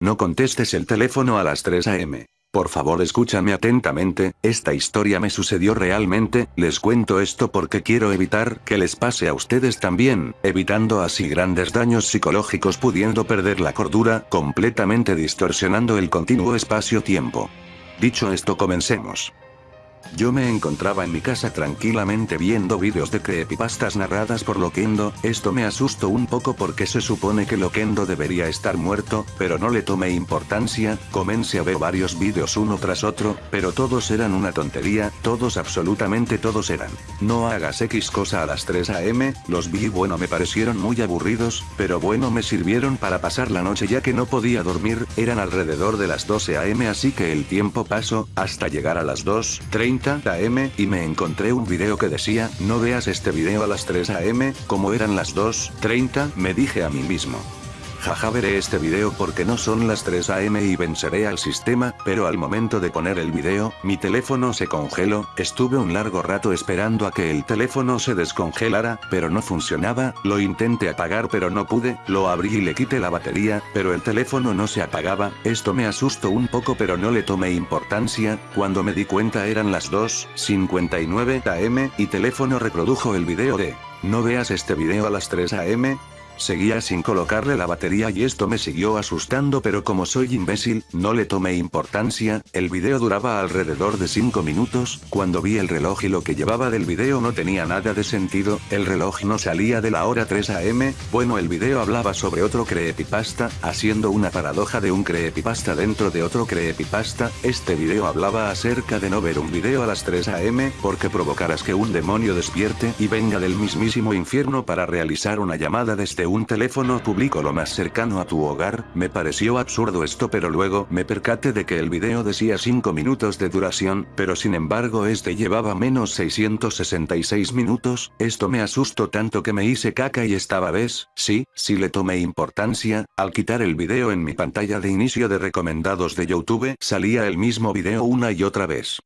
No contestes el teléfono a las 3 am. Por favor escúchame atentamente, esta historia me sucedió realmente, les cuento esto porque quiero evitar que les pase a ustedes también, evitando así grandes daños psicológicos pudiendo perder la cordura, completamente distorsionando el continuo espacio-tiempo. Dicho esto comencemos. Yo me encontraba en mi casa tranquilamente viendo vídeos de creepypastas narradas por Loquendo, esto me asustó un poco porque se supone que Loquendo debería estar muerto, pero no le tomé importancia, comencé a ver varios vídeos uno tras otro, pero todos eran una tontería, todos absolutamente todos eran. No hagas X cosa a las 3 am, los vi bueno me parecieron muy aburridos, pero bueno me sirvieron para pasar la noche ya que no podía dormir, eran alrededor de las 12 am así que el tiempo pasó, hasta llegar a las 2.30 am, y me encontré un video que decía, no veas este video a las 3 am, como eran las 2.30, me dije a mí mismo. Jaja veré este video porque no son las 3 am y venceré al sistema, pero al momento de poner el video, mi teléfono se congeló, estuve un largo rato esperando a que el teléfono se descongelara, pero no funcionaba, lo intenté apagar pero no pude, lo abrí y le quité la batería, pero el teléfono no se apagaba, esto me asustó un poco pero no le tomé importancia, cuando me di cuenta eran las 2.59 am y teléfono reprodujo el video de, no veas este video a las 3 am, Seguía sin colocarle la batería y esto me siguió asustando pero como soy imbécil, no le tomé importancia, el video duraba alrededor de 5 minutos, cuando vi el reloj y lo que llevaba del video no tenía nada de sentido, el reloj no salía de la hora 3 am, bueno el video hablaba sobre otro creepypasta, haciendo una paradoja de un creepypasta dentro de otro creepypasta, este video hablaba acerca de no ver un video a las 3 am, porque provocarás que un demonio despierte y venga del mismísimo infierno para realizar una llamada desde un teléfono público lo más cercano a tu hogar, me pareció absurdo esto pero luego me percaté de que el video decía 5 minutos de duración, pero sin embargo este llevaba menos 666 minutos, esto me asustó tanto que me hice caca y estaba ves, sí, sí le tomé importancia, al quitar el video en mi pantalla de inicio de recomendados de Youtube salía el mismo video una y otra vez.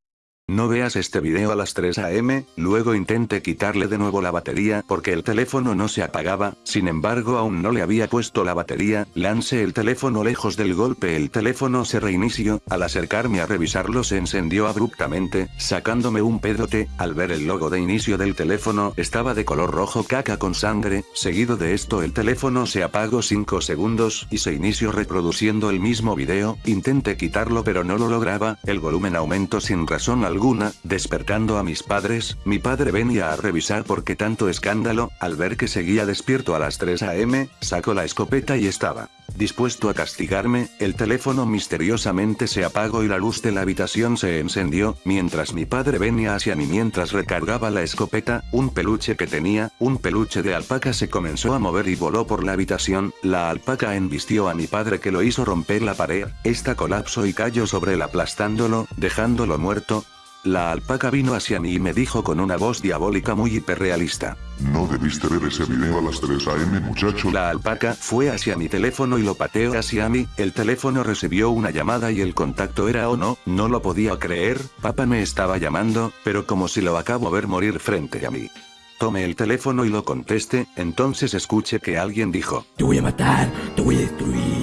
No veas este video a las 3 am, luego intenté quitarle de nuevo la batería porque el teléfono no se apagaba, sin embargo aún no le había puesto la batería, lancé el teléfono lejos del golpe el teléfono se reinició, al acercarme a revisarlo se encendió abruptamente, sacándome un pedote, al ver el logo de inicio del teléfono estaba de color rojo caca con sangre, seguido de esto el teléfono se apagó 5 segundos y se inició reproduciendo el mismo video, intenté quitarlo pero no lo lograba, el volumen aumentó sin razón alguna, despertando a mis padres, mi padre venía a revisar por qué tanto escándalo, al ver que seguía despierto a las 3 am, sacó la escopeta y estaba dispuesto a castigarme, el teléfono misteriosamente se apagó y la luz de la habitación se encendió, mientras mi padre venía hacia mí mientras recargaba la escopeta, un peluche que tenía, un peluche de alpaca se comenzó a mover y voló por la habitación, la alpaca embistió a mi padre que lo hizo romper la pared, esta colapsó y cayó sobre él aplastándolo, dejándolo muerto, la alpaca vino hacia mí y me dijo con una voz diabólica muy hiperrealista. No debiste ver ese video a las 3 am muchacho. La alpaca fue hacia mi teléfono y lo pateó hacia mí, el teléfono recibió una llamada y el contacto era o no, no lo podía creer, papá me estaba llamando, pero como si lo acabo ver morir frente a mí. Tomé el teléfono y lo contesté, entonces escuché que alguien dijo. Te voy a matar, te voy a destruir.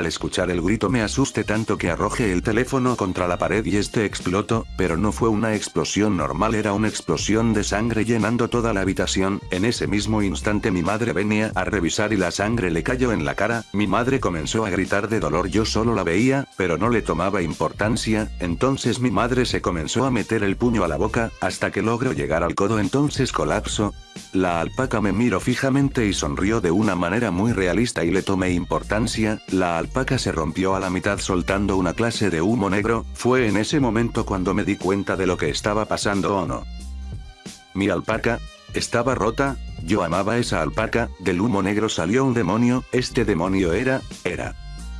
Al escuchar el grito me asusté tanto que arrojé el teléfono contra la pared y este explotó, pero no fue una explosión normal era una explosión de sangre llenando toda la habitación, en ese mismo instante mi madre venía a revisar y la sangre le cayó en la cara, mi madre comenzó a gritar de dolor yo solo la veía, pero no le tomaba importancia, entonces mi madre se comenzó a meter el puño a la boca, hasta que logró llegar al codo. Entonces colapso, la alpaca me miró fijamente y sonrió de una manera muy realista y le tomé importancia, la alpaca se rompió a la mitad soltando una clase de humo negro, fue en ese momento cuando me di cuenta de lo que estaba pasando o no. Mi alpaca, estaba rota, yo amaba esa alpaca, del humo negro salió un demonio, este demonio era, era.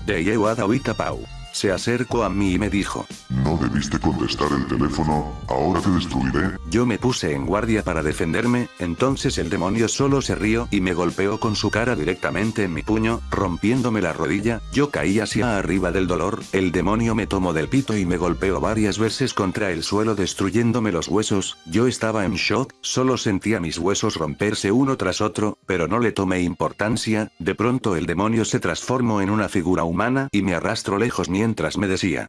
De Yewada Pau. Se acercó a mí y me dijo. No debiste contestar el teléfono, ahora te destruiré. Yo me puse en guardia para defenderme, entonces el demonio solo se rió y me golpeó con su cara directamente en mi puño, rompiéndome la rodilla, yo caí hacia arriba del dolor, el demonio me tomó del pito y me golpeó varias veces contra el suelo destruyéndome los huesos, yo estaba en shock, solo sentía mis huesos romperse uno tras otro, pero no le tomé importancia, de pronto el demonio se transformó en una figura humana y me arrastró lejos mientras me decía.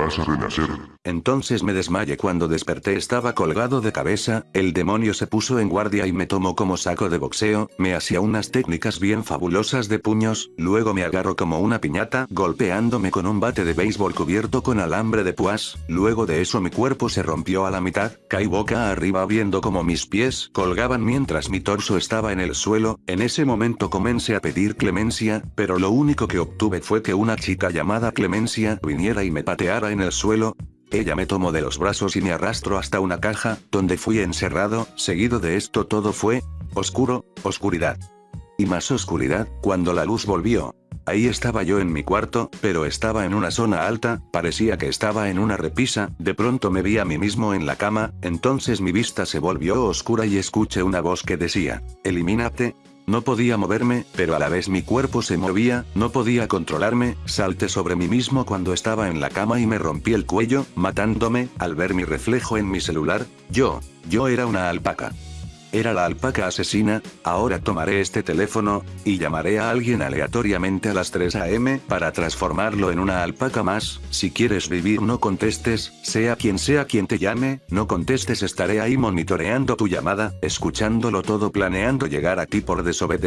Vas a renacer. Entonces me desmayé cuando desperté estaba colgado de cabeza, el demonio se puso en guardia y me tomó como saco de boxeo, me hacía unas técnicas bien fabulosas de puños, luego me agarró como una piñata golpeándome con un bate de béisbol cubierto con alambre de púas, luego de eso mi cuerpo se rompió a la mitad, caí boca arriba viendo como mis pies colgaban mientras mi torso estaba en el suelo, en ese momento comencé a pedir clemencia, pero lo único que obtuve fue que una chica llamada Clemencia viniera y me pateara en el suelo. Ella me tomó de los brazos y me arrastró hasta una caja, donde fui encerrado, seguido de esto todo fue, oscuro, oscuridad. Y más oscuridad, cuando la luz volvió. Ahí estaba yo en mi cuarto, pero estaba en una zona alta, parecía que estaba en una repisa, de pronto me vi a mí mismo en la cama, entonces mi vista se volvió oscura y escuché una voz que decía, elimínate, no podía moverme, pero a la vez mi cuerpo se movía, no podía controlarme, salté sobre mí mismo cuando estaba en la cama y me rompí el cuello, matándome, al ver mi reflejo en mi celular, yo, yo era una alpaca. Era la alpaca asesina, ahora tomaré este teléfono, y llamaré a alguien aleatoriamente a las 3 am para transformarlo en una alpaca más, si quieres vivir no contestes, sea quien sea quien te llame, no contestes estaré ahí monitoreando tu llamada, escuchándolo todo planeando llegar a ti por desobedecer.